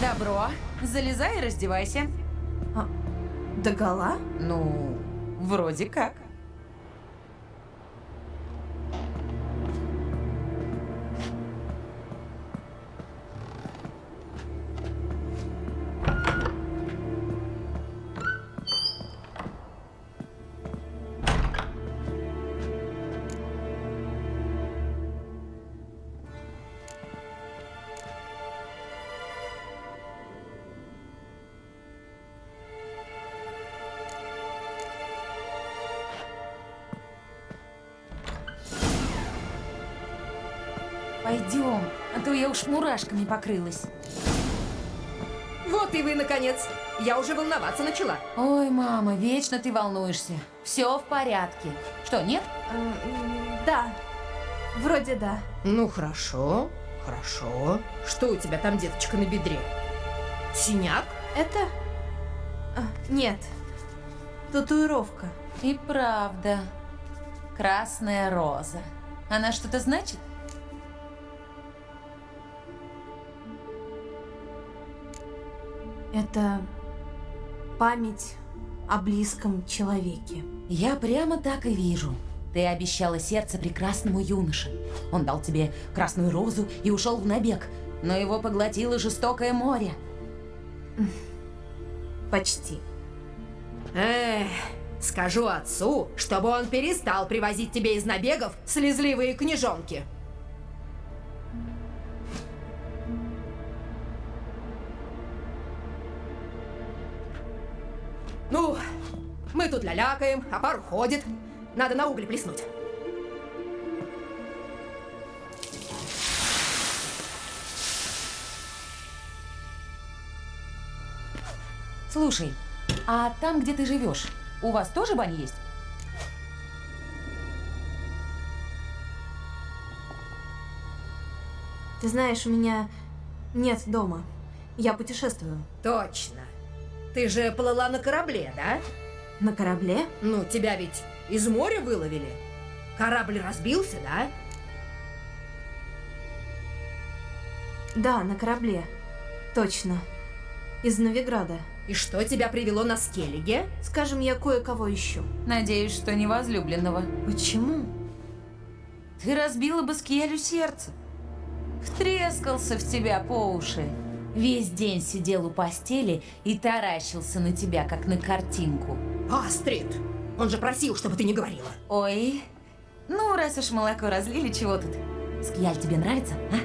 Добро. Залезай и раздевайся. Догола? Ну, вроде как. Мурашками покрылась. Вот и вы, наконец. Я уже волноваться начала. Ой, мама, вечно ты волнуешься. Все в порядке. Что, нет? Да. Вроде да. Ну, хорошо, хорошо. Что у тебя там, деточка, на бедре? Синяк? Это... А, Нет. Татуировка. И правда. Красная роза. Она что-то значит? Это память о близком человеке. Я прямо так и вижу. Ты обещала сердце прекрасному юноше. Он дал тебе красную розу и ушел в набег, но его поглотило жестокое море. Почти. Эх, скажу отцу, чтобы он перестал привозить тебе из набегов слезливые книжонки. Тут лялякаем, а пар ходит. Надо на угли плеснуть. Слушай, а там, где ты живешь, у вас тоже баня есть? Ты знаешь, у меня нет дома. Я путешествую. Точно. Ты же плыла на корабле, да? На корабле? Ну, тебя ведь из моря выловили. Корабль разбился, да? Да, на корабле. Точно. Из Новиграда. И что тебя привело на Скеллиге? Скажем, я кое-кого ищу. Надеюсь, что не возлюбленного. Почему? Ты разбила бы Скиелю сердце. Втрескался в тебя по уши. Весь день сидел у постели и таращился на тебя, как на картинку. Астрид! Он же просил, чтобы ты не говорила. Ой, ну раз уж молоко разлили, чего тут? Скияль тебе нравится, а?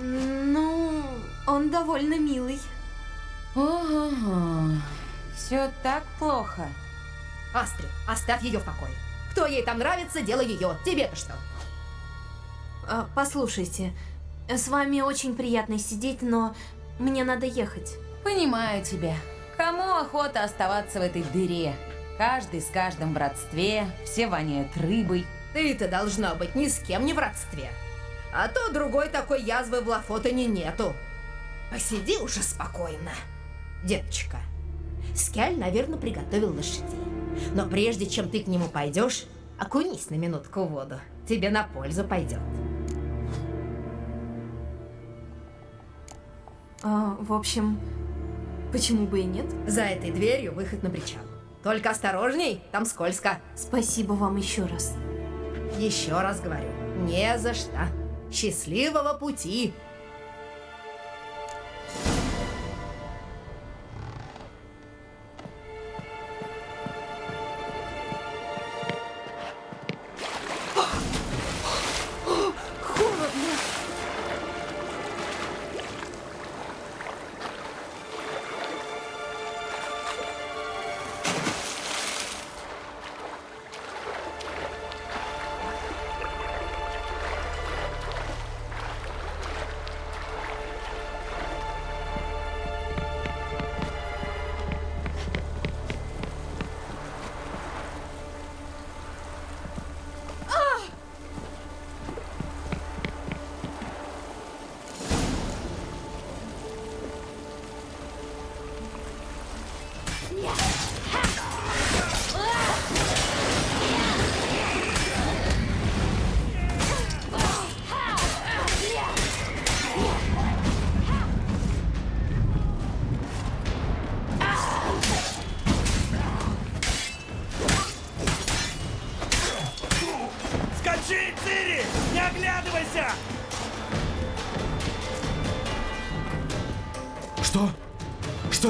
Ну, он довольно милый. Ого, все так плохо. Астрид, оставь ее в покое. Кто ей там нравится, дело ее. Тебе-то что? А, послушайте, с вами очень приятно сидеть, но мне надо ехать. Понимаю тебя. Кому охота оставаться в этой дыре? Каждый с каждым в родстве, все воняют рыбой. Ты-то должна быть ни с кем не в родстве. А то другой такой язвы в Лафотане нету. Посиди уже спокойно. Деточка, Скяль, наверное, приготовил лошадей. Но прежде чем ты к нему пойдешь, окунись на минутку в воду. Тебе на пользу пойдет. А, в общем, почему бы и нет? За этой дверью выход на причал. Только осторожней, там скользко. Спасибо вам еще раз. Еще раз говорю, не за что. Счастливого пути!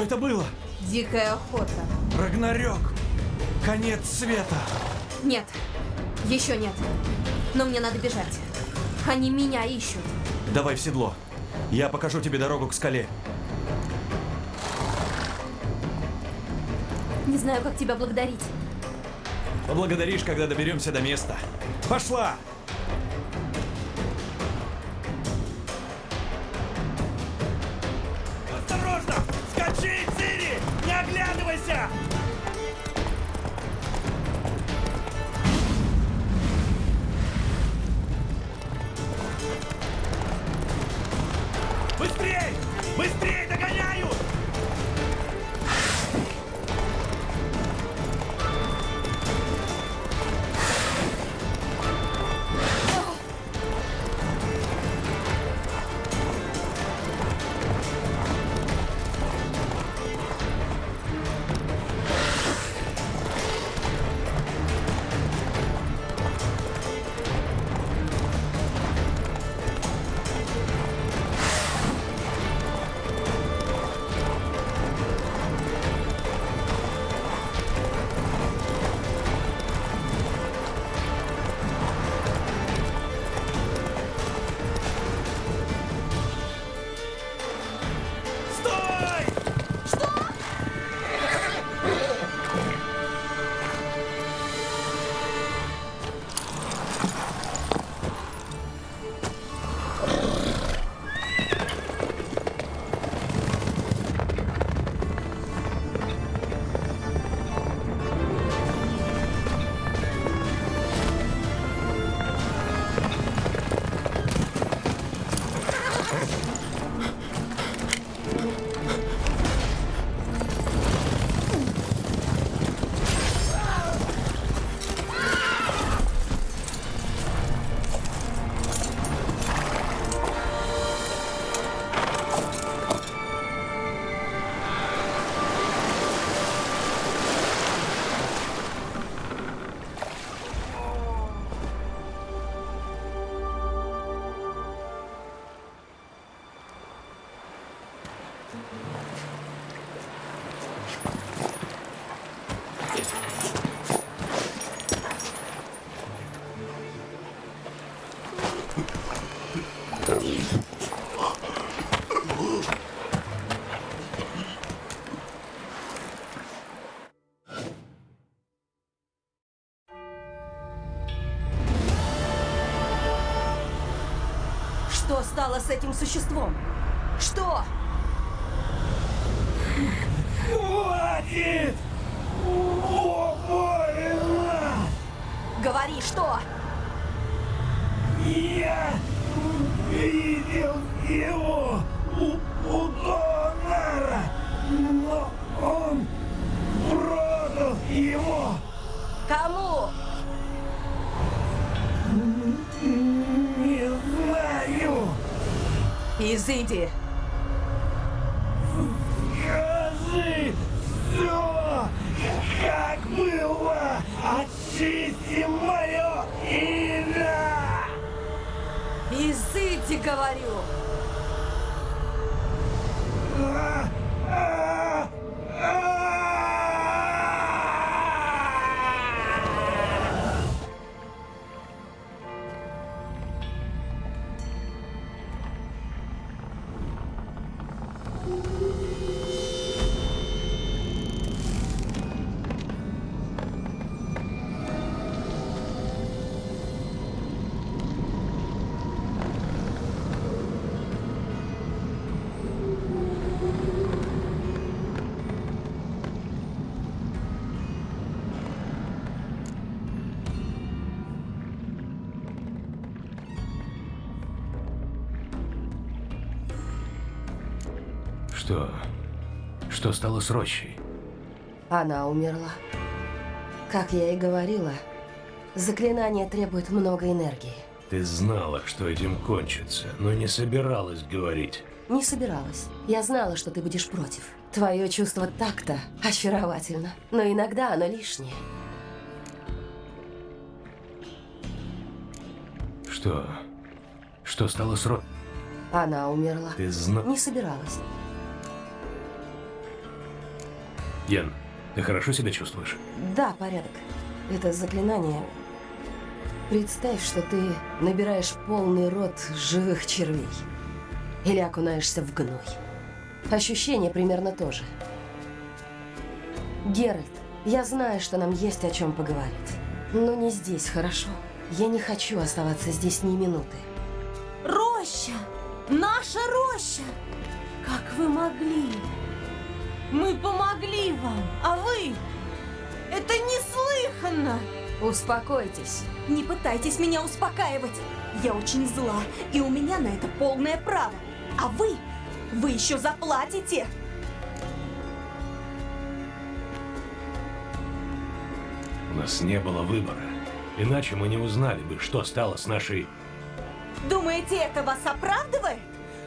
Это было? Дикая охота. Рагнарёк! Конец света! Нет, еще нет. Но мне надо бежать. Они меня ищут. Давай в седло. Я покажу тебе дорогу к скале. Не знаю, как тебя благодарить. Поблагодаришь, когда доберемся до места. Пошла! Что стало с этим существом? Что? Хватит! Больно! Говори, что? Я видел его у, у Донора, но он продал его. Кому? Изыди. Скажи все, как было. Очисти мое имя. Изыди, говорю. А, стало с Рощей? Она умерла. Как я и говорила, заклинание требует много энергии. Ты знала, что этим кончится, но не собиралась говорить. Не собиралась. Я знала, что ты будешь против. Твое чувство такта очаровательно, но иногда оно лишнее. Что? Что стало с Рот? Она умерла. Ты зна... Не собиралась. Ян, ты хорошо себя чувствуешь? Да, порядок. Это заклинание. Представь, что ты набираешь полный рот живых червей. Или окунаешься в гной. Ощущение примерно то же. Геральт, я знаю, что нам есть о чем поговорить. Но не здесь, хорошо? Я не хочу оставаться здесь ни минуты. Роща! Наша роща! Как вы могли? Мы помогли вам, а вы... Это неслыханно! Успокойтесь. Не пытайтесь меня успокаивать. Я очень зла, и у меня на это полное право. А вы, вы еще заплатите. У нас не было выбора. Иначе мы не узнали бы, что стало с нашей... Думаете, это вас оправдывает?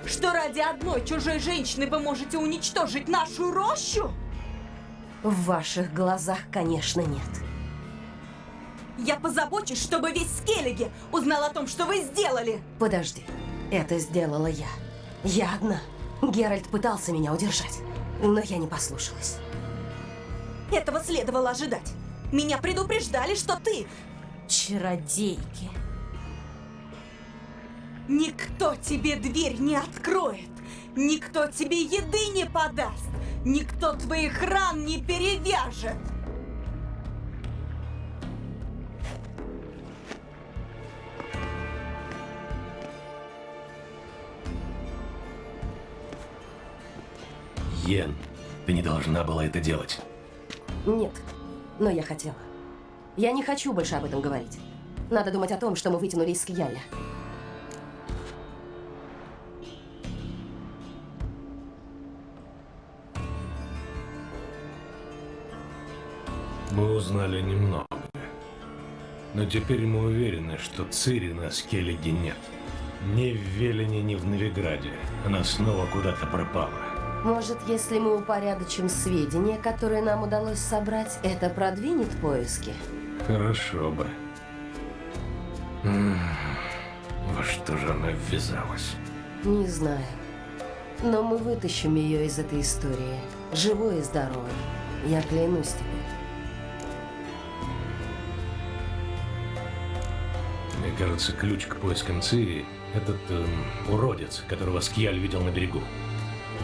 Что ради одной чужой женщины вы можете уничтожить нашу рощу? В ваших глазах, конечно, нет. Я позабочусь, чтобы весь Скеллиги узнал о том, что вы сделали. Подожди, это сделала я. Я одна. Геральт пытался меня удержать, но я не послушалась. Этого следовало ожидать. Меня предупреждали, что ты... Чародейки. Никто тебе дверь не откроет. Никто тебе еды не подаст. Никто твоих ран не перевяжет. Йен, ты не должна была это делать. Нет, но я хотела. Я не хочу больше об этом говорить. Надо думать о том, что мы вытянули из Скияля. Мы узнали немного. Но теперь мы уверены, что Цири на Скеллиге нет. Ни в Велине, ни в Новиграде. Она снова куда-то пропала. Может, если мы упорядочим сведения, которые нам удалось собрать, это продвинет поиски? Хорошо бы. Во что же она ввязалась? Не знаю. Но мы вытащим ее из этой истории. Живой и здоровой. Я клянусь тебе. Кажется, ключ к поискам Цири – этот эм, уродец, которого Скьяль видел на берегу.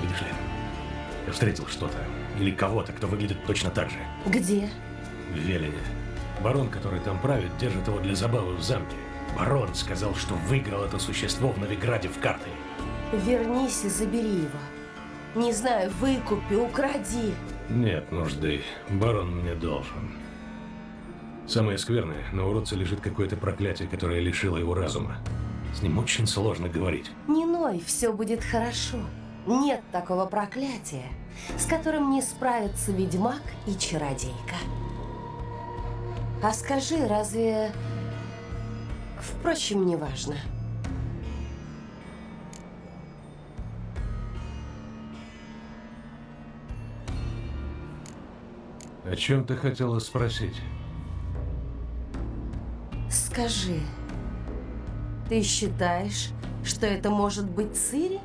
Видишь ли, я встретил что-то или кого-то, кто выглядит точно так же. Где? В Велине. Барон, который там правит, держит его для забавы в замке. Барон сказал, что выиграл это существо в Новиграде в карты. Вернись и забери его. Не знаю, выкупи, укради. Нет нужды. Барон мне должен. Самое скверное, на уродце лежит какое-то проклятие, которое лишило его разума. С ним очень сложно говорить. Не ной, все будет хорошо. Нет такого проклятия, с которым не справится ведьмак и чародейка. А скажи, разве... Впрочем, неважно. О чем ты хотела спросить? Скажи, ты считаешь, что это может быть Цири?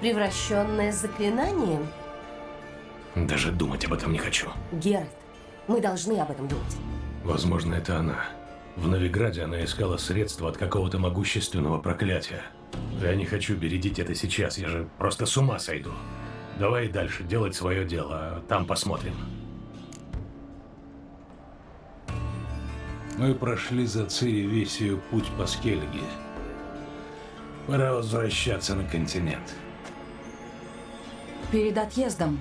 Превращенная заклинанием? Даже думать об этом не хочу. Геральт, мы должны об этом думать. Возможно, это она. В Новиграде она искала средства от какого-то могущественного проклятия. Я не хочу бередить это сейчас, я же просто с ума сойду. Давай дальше делать свое дело, а там посмотрим. Мы прошли за Цири весь ее путь по Скеллиге. Пора возвращаться на континент. Перед отъездом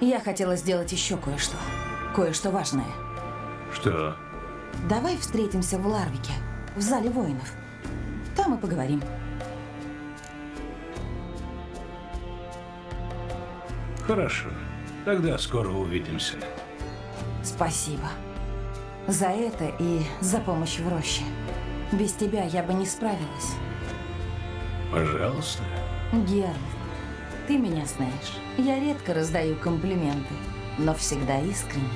я хотела сделать еще кое-что. Кое-что важное. Что? Давай встретимся в Ларвике, в зале воинов. Там и поговорим. Хорошо. Тогда скоро увидимся. Спасибо. За это и за помощь в роще. Без тебя я бы не справилась. Пожалуйста. Геральт, ты меня знаешь. Я редко раздаю комплименты, но всегда искренне.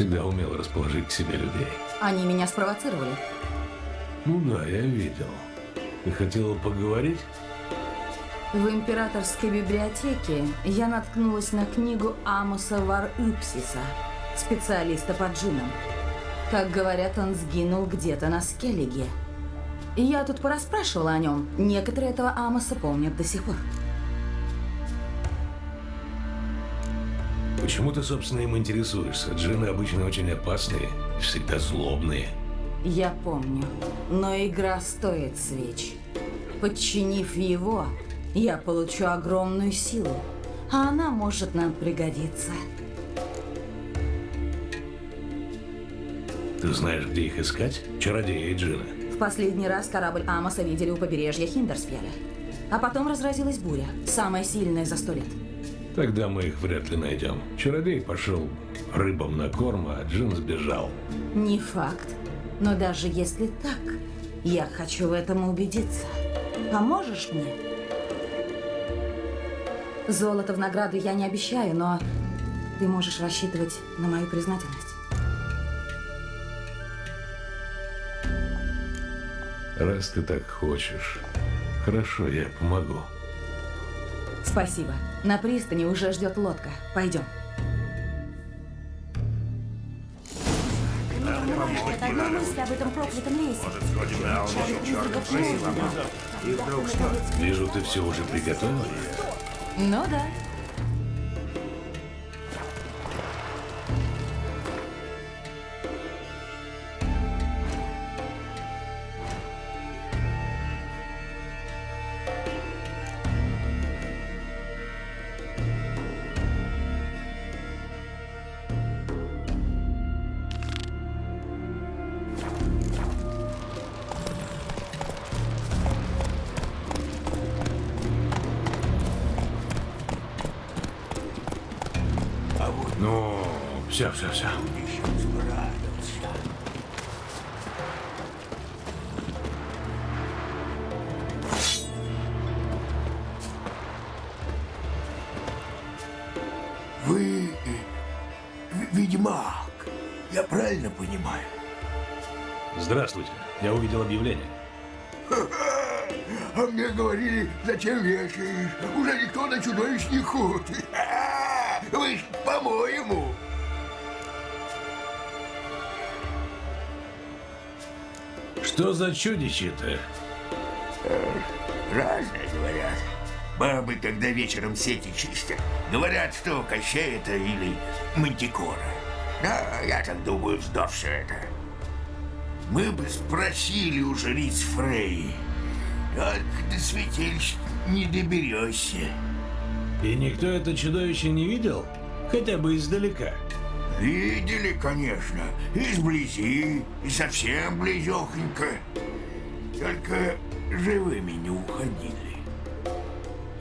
Всегда умел расположить к себе людей. Они меня спровоцировали. Ну да, я видел. Ты хотела поговорить? В императорской библиотеке я наткнулась на книгу Амоса Вар-Ипсиса, специалиста по джинам. Как говорят, он сгинул где-то на Скеллиге. Я тут порасспрашивала о нем. Некоторые этого Амоса помнят до сих пор. Почему ты, собственно, им интересуешься? Джины обычно очень опасные всегда злобные. Я помню, но игра стоит свеч. Подчинив его, я получу огромную силу, а она может нам пригодиться. Ты знаешь, где их искать? Чародеи и джины. В последний раз корабль Амоса видели у побережья Хиндерсфеля. А потом разразилась буря, самая сильная за сто лет. Тогда мы их вряд ли найдем. Чародей пошел рыбам на корм, а джин сбежал. Не факт. Но даже если так, я хочу в этом убедиться. Поможешь мне? Золото в награду я не обещаю, но ты можешь рассчитывать на мою признательность. Раз ты так хочешь. Хорошо, я помогу. Спасибо. На пристани уже ждет лодка. Пойдем. От одной мысли об этом проклятом лесе. Шарик призраков молнии. Вижу, ты все уже приготовила. Ну да. Все, все. Вы э, ведьмак, я правильно понимаю? Здравствуйте. Я увидел объявление. А мне говорили, зачем вешаешь? Уже никто на чудовищ не ходит. Вы ж, по-моему. Что за чудище-то? Разные говорят. Бабы, когда вечером сети чистят, говорят, что Кощей это или Мантикора. Да, я так думаю, вздор все это. Мы бы спросили у жриц Фрей. Только до святилищ не доберешься. И никто это чудовище не видел? Хотя бы издалека. Видели, конечно, и сблизи, и совсем близехонько. Только живыми не уходили.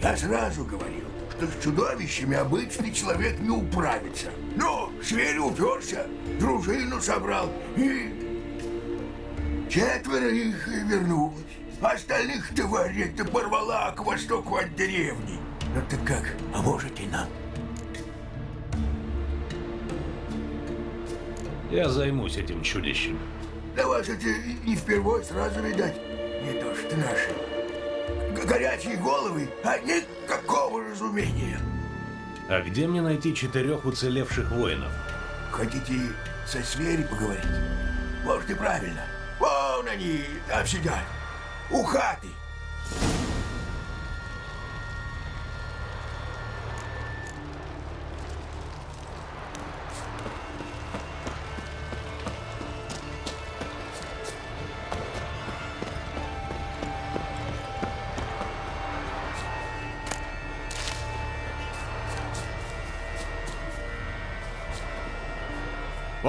Я сразу говорил, что с чудовищами обычный человек не управится. Но зверь уперся, дружину собрал, и четверо их вернулось. Остальных тварей-то порвала к востоку от деревни. Ну так как, поможете нам? Я займусь этим чудищем. Да вас это не впервой сразу видать. Не то что наши. Г- горячие головы, а никакого разумения. А где мне найти четырех уцелевших воинов? Хотите со свери поговорить? Может и правильно. Вон они там сидят. У хаты.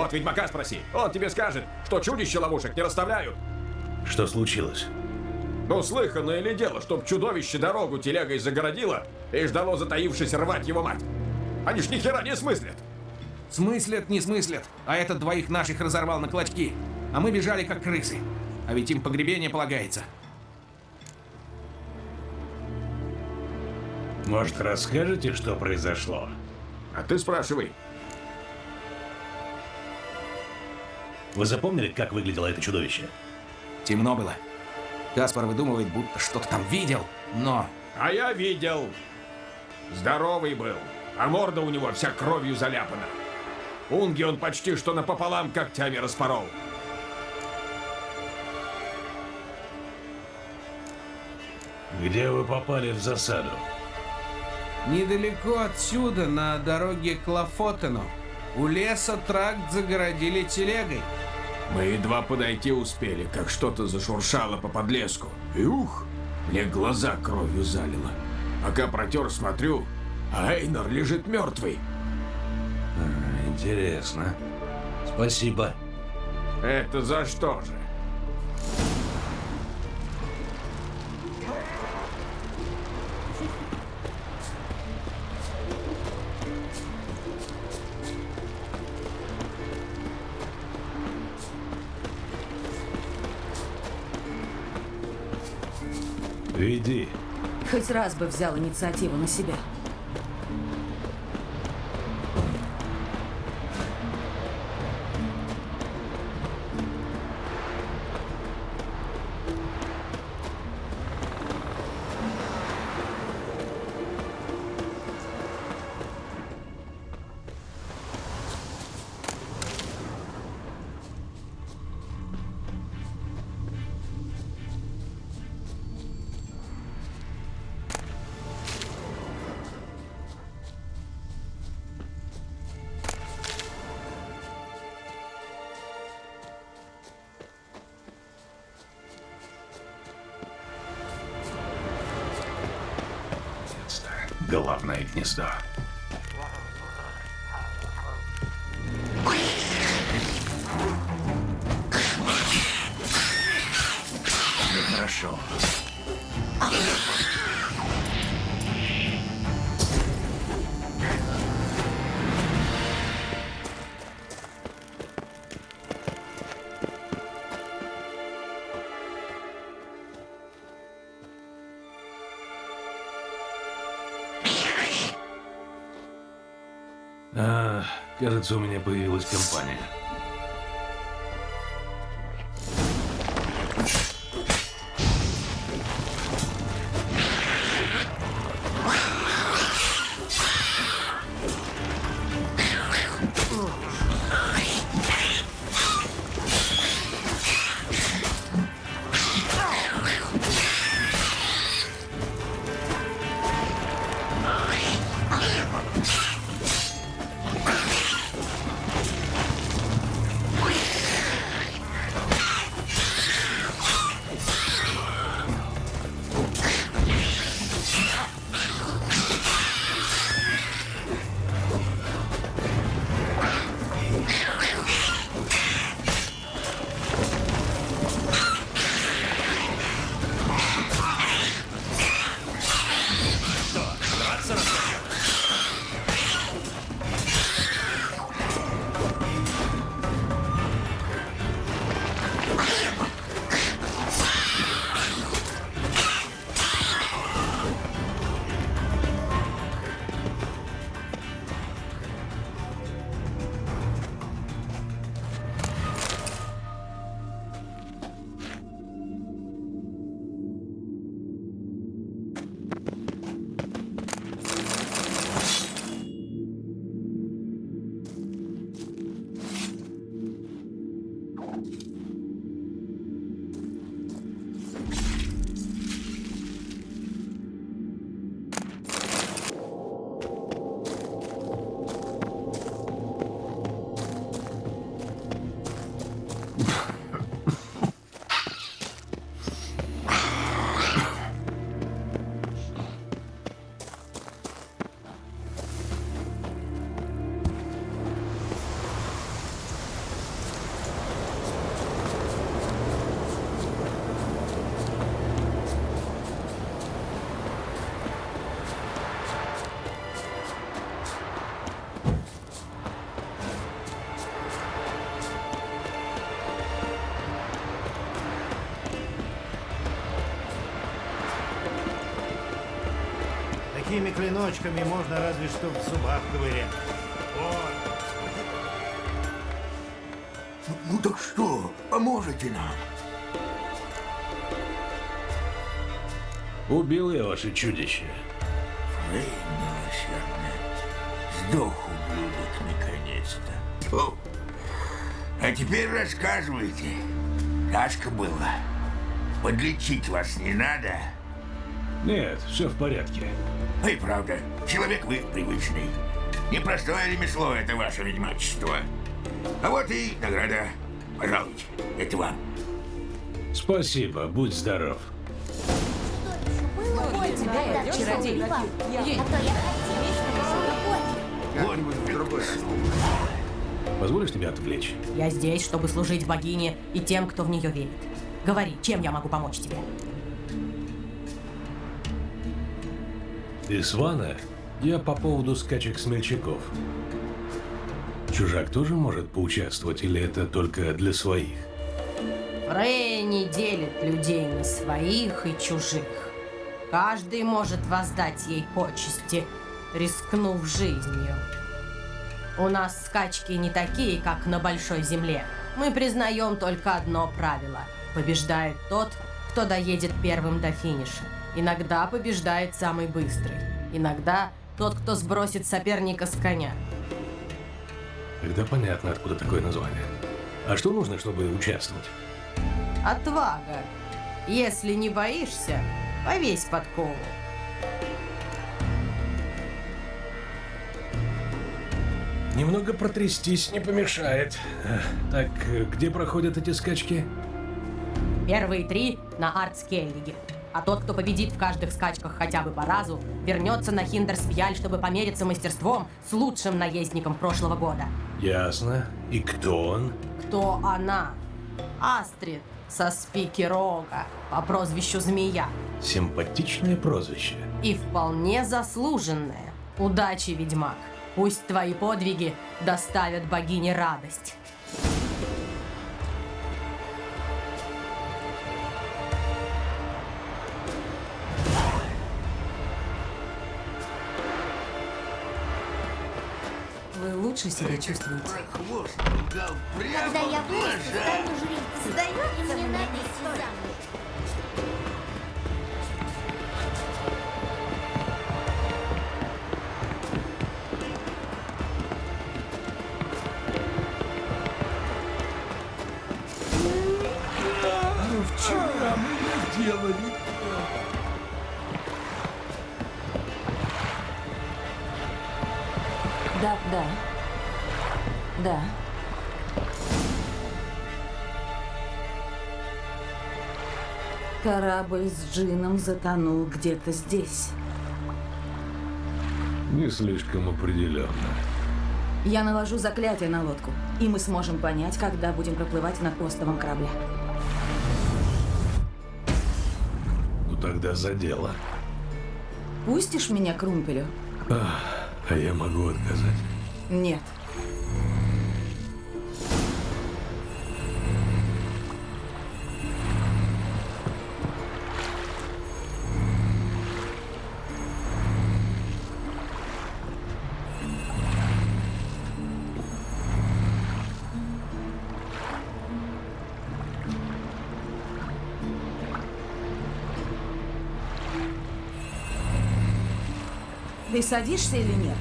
Вот ведьмака спроси. Он тебе скажет, что чудище ловушек не расставляют. Что случилось? Ну, слыханное ли дело, чтоб чудовище дорогу телегой загородило и ждало затаившись рвать его мать? Они ж ни хера не смыслят. Смыслят, не смыслят. А этот двоих наших разорвал на клочки. А мы бежали как крысы. А ведь им погребение полагается. Может, расскажете, что произошло? А ты спрашивай. Вы запомнили, как выглядело это чудовище? Темно было. Каспар выдумывает, будто что-то там видел, но... А я видел. Здоровый был, а морда у него вся кровью заляпана. Унги он почти что напополам когтями распорол. Где вы попали в засаду? Недалеко отсюда, на дороге к Лафотену. У леса тракт загородили телегой. Мы едва подойти успели, как что-то зашуршало по подлеску. И ух, мне глаза кровью залило. Пока протер, смотрю, а Эйнар лежит мертвый. А, интересно. Спасибо. Это за что же? Иди. Хоть раз бы взял инициативу на себя. Кажется, у меня появилась компания. Такими клиночками можно разве что в зубах ковырять. Ну так что, поможете нам? Убил я ваше чудище. Фрей милосердная. Сдох ублюдок наконец-то. Фу. А теперь рассказывайте. Тяжко было. Подлечить вас не надо? Нет, все в порядке. И правда, человек вы привычный. Непростое ремесло это ваше ведьмачество. А вот и награда. Пожалуйте, это вам. Спасибо, будь здоров. Ой, тебя, я чародей. А то я хотела, Позволишь тебя отвлечь? Я здесь, чтобы служить богине и тем, кто в нее верит. Говори, чем я могу помочь тебе? Ты Свана? Я по поводу скачек смельчаков. Чужак тоже может поучаствовать или это только для своих? Фрей не делит людей на своих и чужих. Каждый может воздать ей почести, рискнув жизнью. У нас скачки не такие, как на Большой Земле. Мы признаем только одно правило. Побеждает тот, кто доедет первым до финиша. Иногда побеждает самый быстрый. Иногда тот, кто сбросит соперника с коня. Тогда понятно, откуда такое название. А что нужно, чтобы участвовать? Отвага. Если не боишься, повесь подкову. Немного протрястись не помешает. Э, Так, э, где проходят эти скачки? Первые три на Артскеллиге. А тот, кто победит в каждых скачках хотя бы по разу, вернется на Хиндерсфьяль, чтобы помериться мастерством с лучшим наездником прошлого года. Ясно. И кто он? Кто она? Астрид со спики Рога по прозвищу Змея. Симпатичное прозвище. И вполне заслуженное. Удачи, ведьмак. Пусть твои подвиги доставят богине радость. Вы лучше себя чувствуете? Когда я вырасту, стану жрицей. Сдается мне замуж. Вчера мы делали. Да. Корабль с Джином затонул где-то здесь. Не слишком определенно. Я наложу заклятие на лодку, и мы сможем понять, когда будем проплывать на островом корабле. Ну тогда за дело. Пустишь меня к румпелю? Ах, а я могу отказать. Нет. Садишься или нет?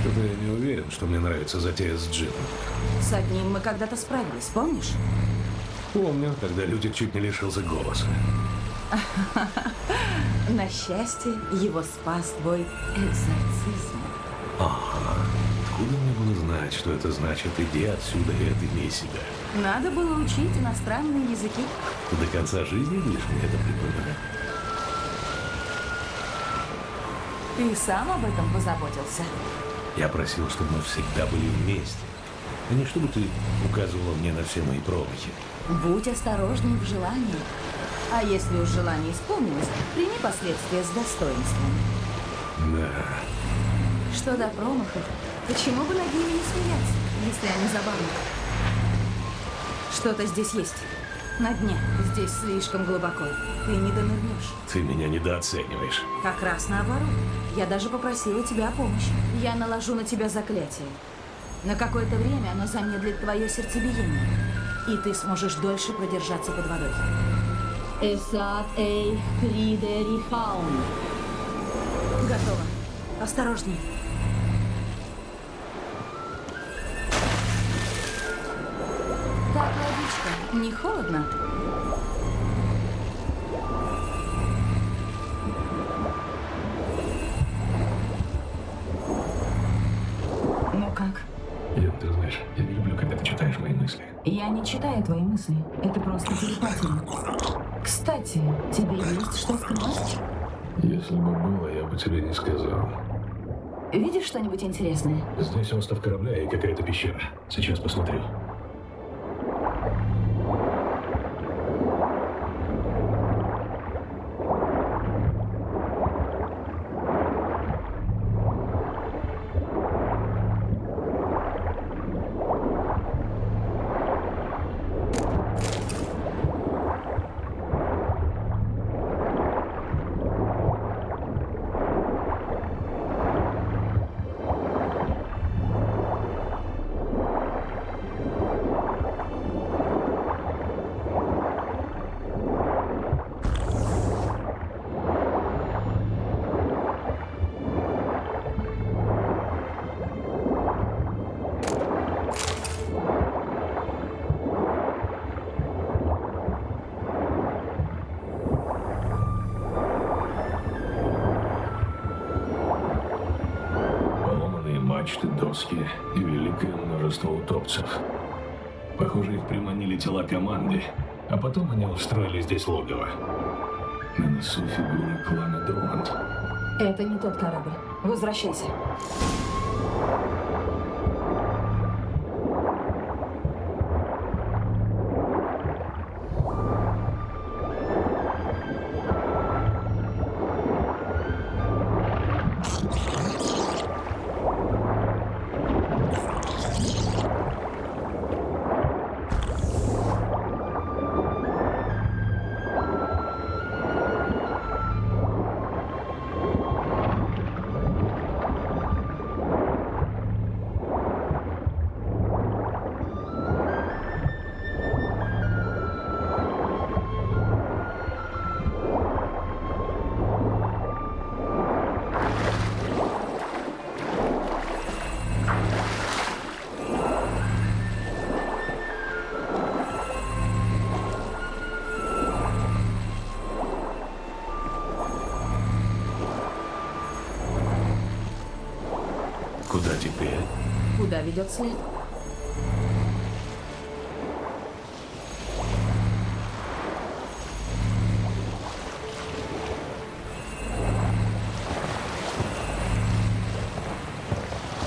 Что-то я не уверен, что мне нравится затея с Джином. С одним мы когда-то справились, помнишь? Помню, когда Лютик чуть не лишился голоса. На счастье, его спас твой экзорцизм. Ага. Откуда мне было знать, что это значит «иди отсюда и отыми себя»? Надо было учить иностранные языки. Ты до конца жизни будешь мне это припоминать? Ты сам об этом позаботился. Я просил, чтобы мы всегда были вместе. А не чтобы ты указывала мне на все мои промахи. Будь осторожней в желании. А если уж желание исполнилось, прими последствия с достоинством. Да. Что до промахов, почему бы над ними не смеяться, если они забавны? Что-то здесь есть. На дне. Здесь слишком глубоко. Ты не донырнешь. Ты меня недооцениваешь. Как раз наоборот. Я даже попросила тебя о помощи. Я наложу на тебя заклятие. На какое-то время оно замедлит твое сердцебиение. И ты сможешь дольше продержаться под водой. Эсат эй Кридерихаун. Готово. Осторожней. Не холодно? Ну как? Ян, ты знаешь, я не люблю, когда ты читаешь мои мысли. Я не читаю твои мысли. Это просто телепатия. Кстати, тебе есть что скрывать? Если бы было, я бы тебе не сказал. Видишь что-нибудь интересное? Здесь остров корабля и какая-то пещера. Сейчас посмотрю. Здесь логово. На носу фигуры клана Дронт. Это не тот корабль. Возвращайся. Ведет след?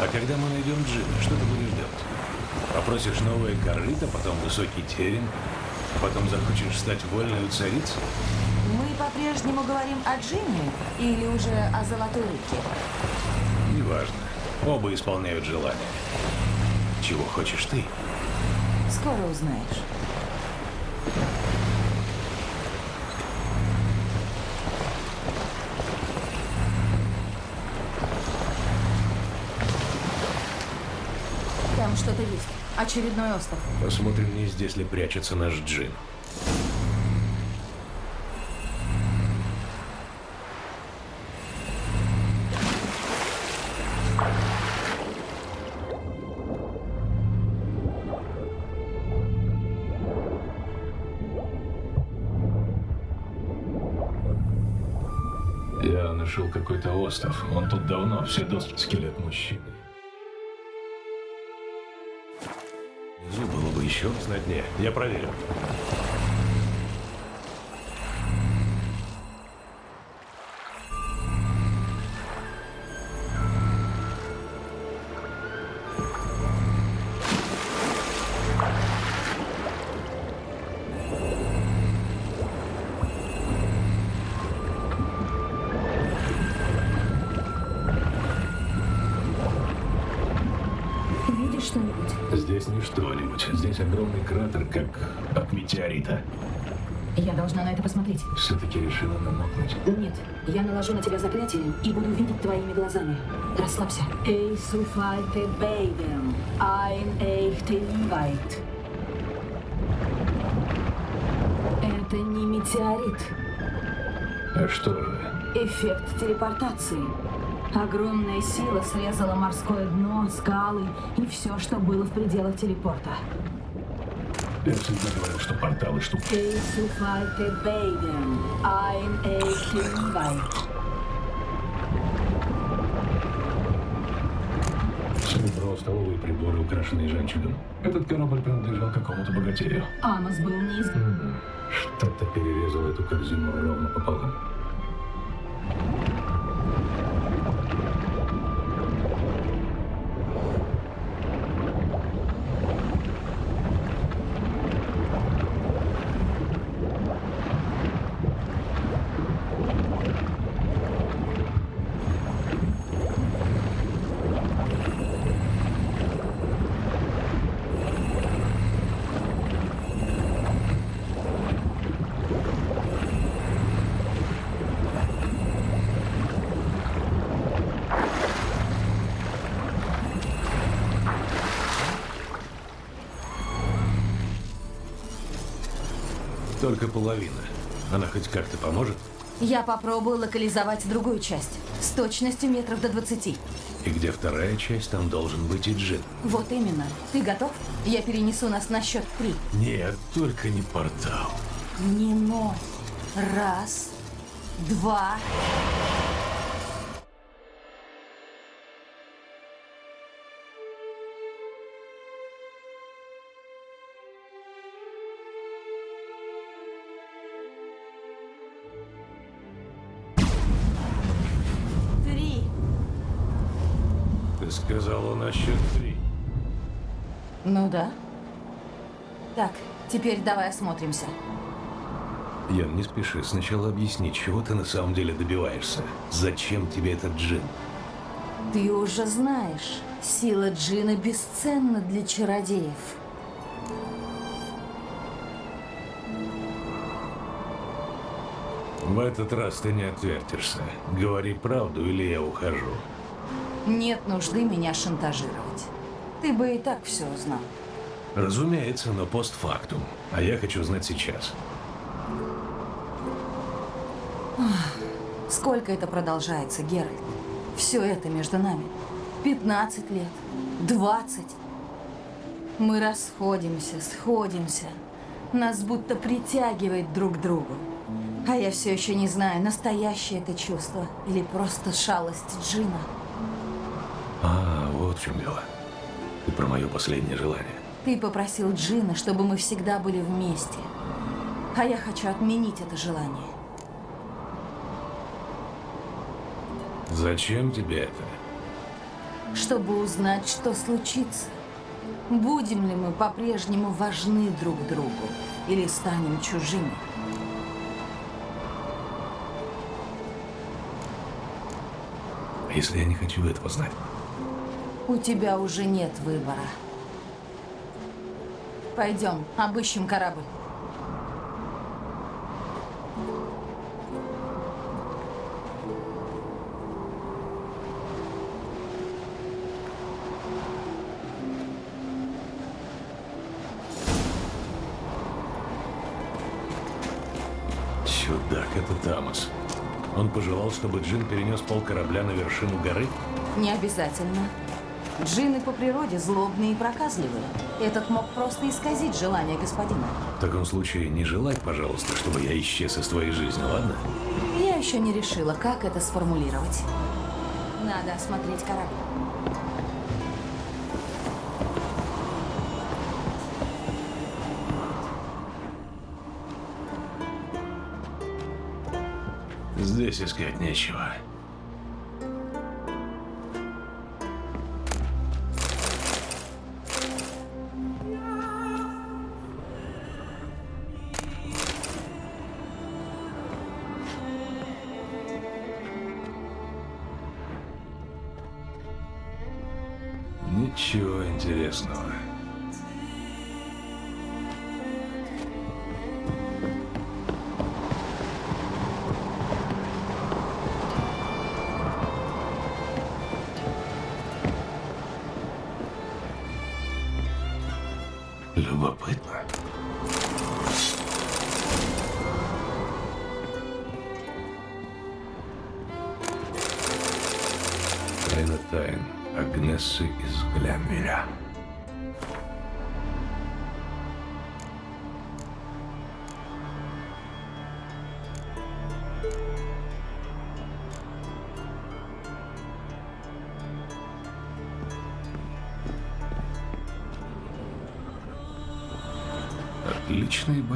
А когда мы найдем Джина, что ты будешь делать? Попросишь новое корыто, потом высокий терем, а потом захочешь стать вольной царицей? Мы по-прежнему говорим о Джине или уже о Золотой Реке? Неважно. Оба исполняют желание. Чего хочешь ты? Скоро узнаешь. Там что-то есть. Очередной остров. Посмотрим, не здесь ли прячется наш Джин. Нашел какой-то остров. Он тут давно, все доски скелет мужчины. Внизу было бы еще раз на дне. Я проверю. Решила намокнуть. Нет, я наложу на тебя заклятие и буду видеть твоими глазами. Расслабься. Эй, суфайте бейдем, айн эйхте ливайт. Это не метеорит. А что же? Эффект телепортации. Огромная сила срезала морское дно, скалы и все, что было в пределах телепорта. Я всегда говорил, что порталы штука. Серебро, столовые приборы, украшенные жемчугом. Этот корабль принадлежал какому-то богатею. Амос был не из... М, Что-то перерезало эту корзину ровно пополам. Только половина. Она хоть как-то поможет? Я попробую локализовать другую часть. С точностью метров до 20. И где вторая часть, там должен быть и Джин. Вот именно. Ты готов? Я перенесу нас на счет три. Нет, только не портал. Не ноль. Раз, два. Ну да. Так, теперь давай осмотримся. Ян, не спеши. Сначала объясни, чего ты на самом деле добиваешься. Зачем тебе этот джин? Ты уже знаешь, сила джина бесценна для чародеев. В этот раз ты не отвертишься. Говори правду, или я ухожу. Нет нужды меня шантажировать. Ты бы и так все узнал. Разумеется, но постфактум. А я хочу знать сейчас. Сколько это продолжается, Геральт? Все это между нами. 15 лет, 20. Мы расходимся, сходимся. Нас будто притягивает друг к другу. А я все еще не знаю, настоящее это чувство или просто шалость Джина. А, вот в чем дело. Ты про мое последнее желание. Ты попросил Джина, чтобы мы всегда были вместе. А я хочу отменить это желание. Зачем тебе это? чтобы узнать, что случится. Будем ли мы по-прежнему важны друг другу или станем чужими? А если я не хочу этого знать? У тебя уже нет выбора. Пойдем, обыщем корабль. Чудак, это Тамас. Он пожелал, чтобы Джин перенес пол корабля на вершину горы? Не обязательно. Джины по природе злобные и проказливые. Этот мог просто исказить желание господина. В таком случае не желай, пожалуйста, чтобы я исчез из твоей жизни, ладно? Я еще не решила, как это сформулировать. Надо осмотреть корабль. Здесь искать нечего.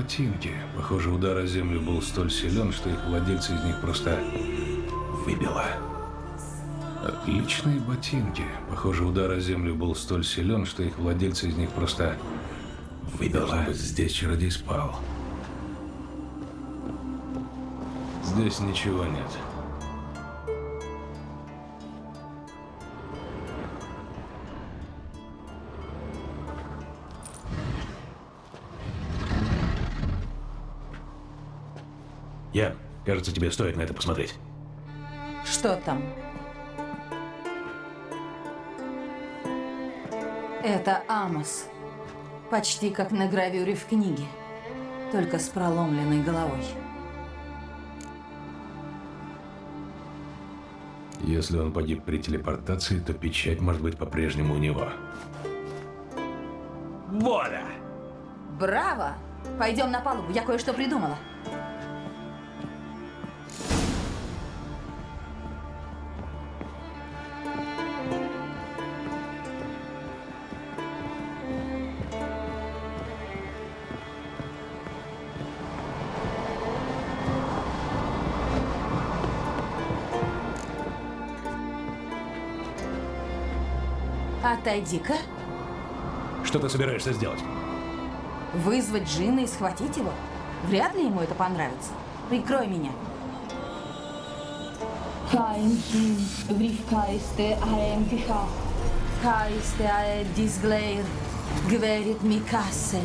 Ботинки. Похоже, удар о землю был столь силен, что их владельцы из них просто выбило. Отличные ботинки. Похоже, удар о землю был столь силен, что их владельцы из них просто выбило. Здесь чародей спал. Здесь ничего нет. Кажется, тебе стоит на это посмотреть. Что там? Это Амос. Почти как на гравюре в книге. Только с проломленной головой. Если он погиб при телепортации, то печать может быть по-прежнему у него. Воля! Браво! Пойдем на палубу, я кое-что придумала. Отойди-ка. Что ты собираешься сделать? Вызвать Джина и схватить его? Вряд ли ему это понравится. Прикрой меня. Говорит Микассель.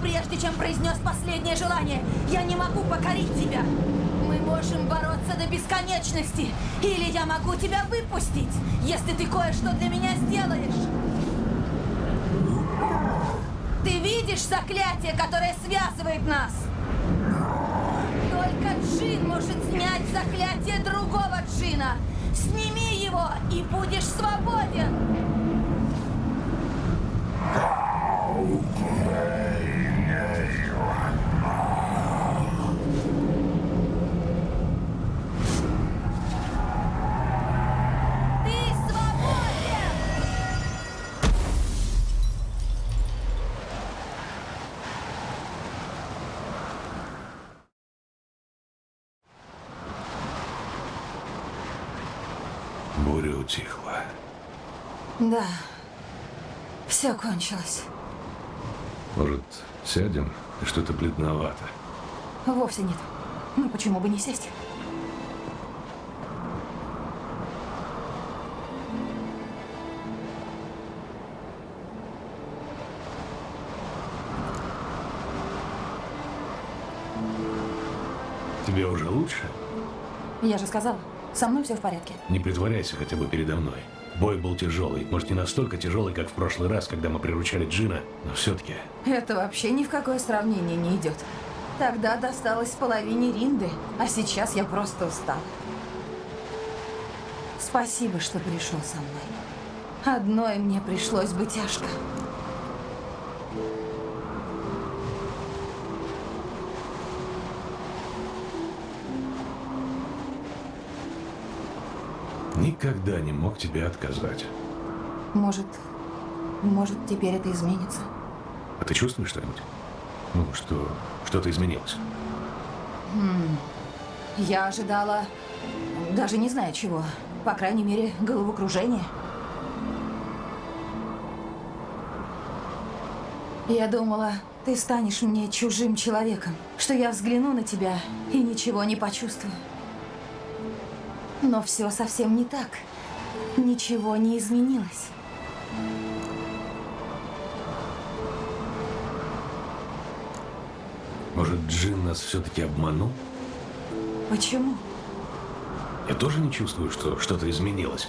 Прежде чем произнес последнее желание. Я не могу покорить тебя. Мы можем бороться до бесконечности. Или я могу тебя выпустить, если ты кое-что для меня сделаешь. Ты видишь заклятие, которое связывает нас? Только Джин может снять заклятие другого Джина. Сними его, и будешь свободен. Ты Да, все кончилось. Может, сядем? Что-то бледновато. Вовсе нет. Ну почему бы не сесть? Тебе уже лучше? Я же сказала, Со мной все в порядке. Не притворяйся хотя бы передо мной. Бой был тяжелый. Может, не настолько тяжелый, как в прошлый раз, когда мы приручали Джина, но все-таки... Это вообще ни в какое сравнение не идет. Тогда досталось половине Ринды, а сейчас я просто устал. Спасибо, что пришел со мной. Одной мне пришлось бы тяжко. Никогда не мог тебе отказать. Может, может, теперь это изменится. А ты чувствуешь что-нибудь? Ну, что что-то изменилось? Хм. Я ожидала, даже не знаю чего, по крайней мере, головокружение. Я думала, ты станешь мне чужим человеком, что я взгляну на тебя и ничего не почувствую. Но все совсем не так. Ничего не изменилось. Может, Джин нас все-таки обманул? Почему? Я тоже не чувствую, что что-то изменилось.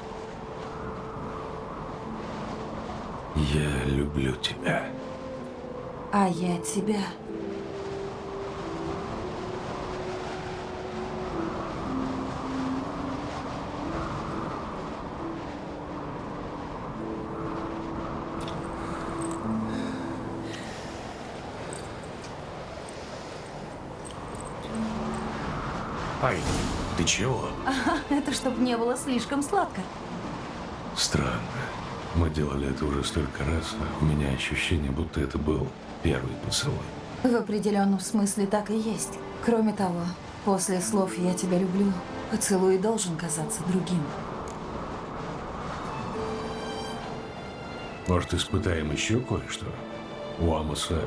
Я люблю тебя. А я тебя. Ты чего? Ага, это чтобы не было слишком сладко. Странно. Мы делали это уже столько раз, а у меня ощущение, будто это был первый поцелуй. В определенном смысле так и есть. Кроме того, после слов «я тебя люблю», поцелуй должен казаться другим. Может, испытаем еще кое-что? У Амоса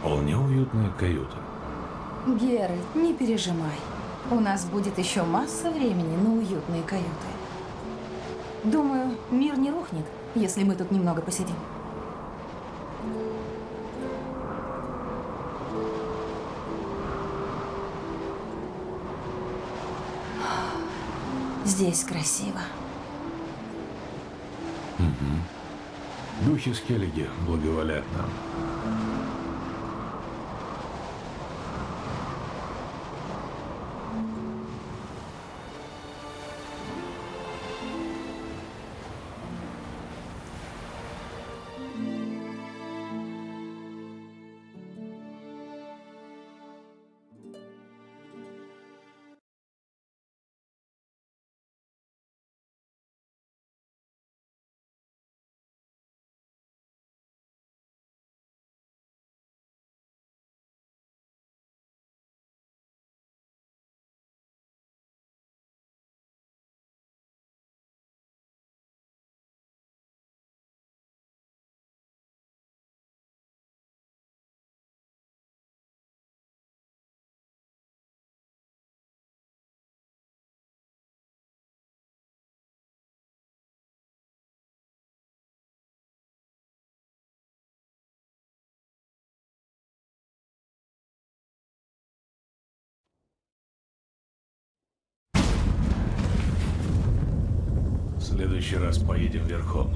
вполне уютная каюта. Геральт, не пережимай. У нас будет еще масса времени на уютные каюты. Думаю, мир не рухнет, если мы тут немного посидим. Здесь красиво. Угу. Духи Скеллиги благоволят нам. Следующий раз поедем верхом.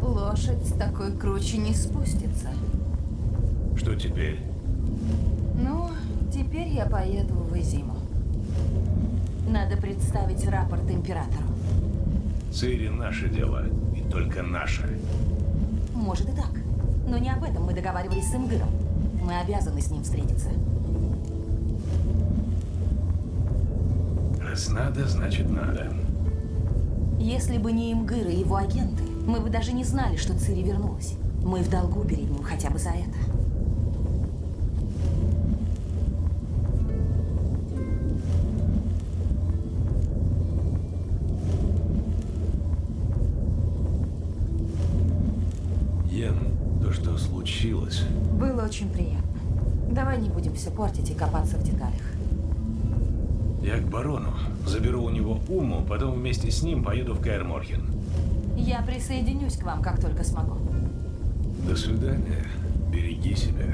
Лошадь с такой круче не спустится. Что теперь? Ну, теперь я поеду в Изиму. Надо представить рапорт императору. Цири наше дело, и только наше. Может и так. Но не об этом мы договаривались с Имгыром. Мы обязаны с ним встретиться. Раз надо, значит надо. Если бы не Имгыр и его агенты, мы бы даже не знали, что Цири вернулась. Мы в долгу перед ним хотя бы за это. Йен, то, что случилось, Было очень приятно. Давай не будем все портить и копаться в деталях. я к барону. Заберу у него Уму, потом вместе с ним поеду в Каэр Морхен. Я присоединюсь к вам, как только смогу. До свидания. Береги себя.